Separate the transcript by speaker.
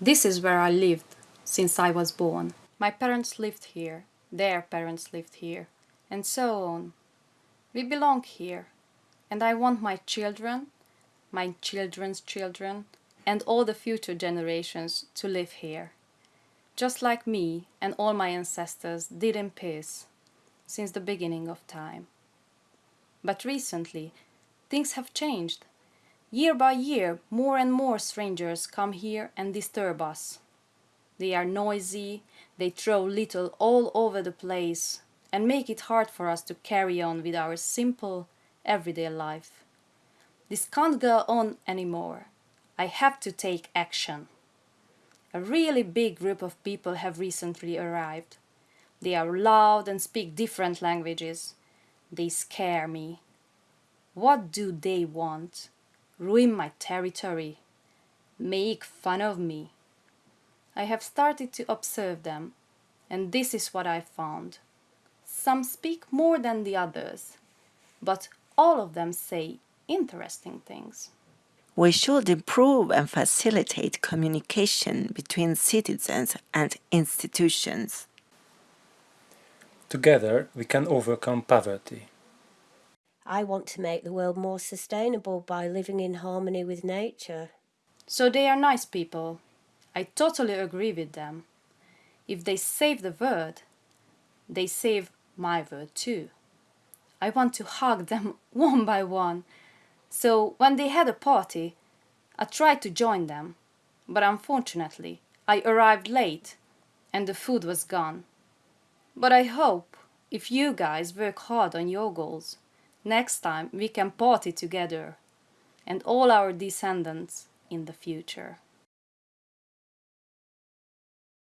Speaker 1: This is where I lived since I was born. My parents lived here, their parents lived here, and so on. We belong here, and I want my children, my children's children, and all the future generations to live here, just like me and all my ancestors did in peace since the beginning of time. But recently, things have changed. Year by year, more and more strangers come here and disturb us. They are noisy, they throw little all over the place and make it hard for us to carry on with our simple, everyday life. This can't go on anymore. I have to take action. A really big group of people have recently arrived. They are loud and speak different languages. They scare me. What do they want? Ruin my territory? Make fun of me? I have started to observe them, and this is what I found. Some speak more than the others, but all of them say interesting things.
Speaker 2: We should improve and facilitate communication between citizens and institutions.
Speaker 3: Together we can overcome poverty.
Speaker 4: I want to make the world more sustainable by living in harmony with nature.
Speaker 1: So they are nice people. I totally agree with them. If they save the world, they save my world too. I want to hug them one by one. So when they had a party, I tried to join them, but unfortunately I arrived late and the food was gone. But I hope if you guys work hard on your goals, next time we can party together and all our descendants in the future.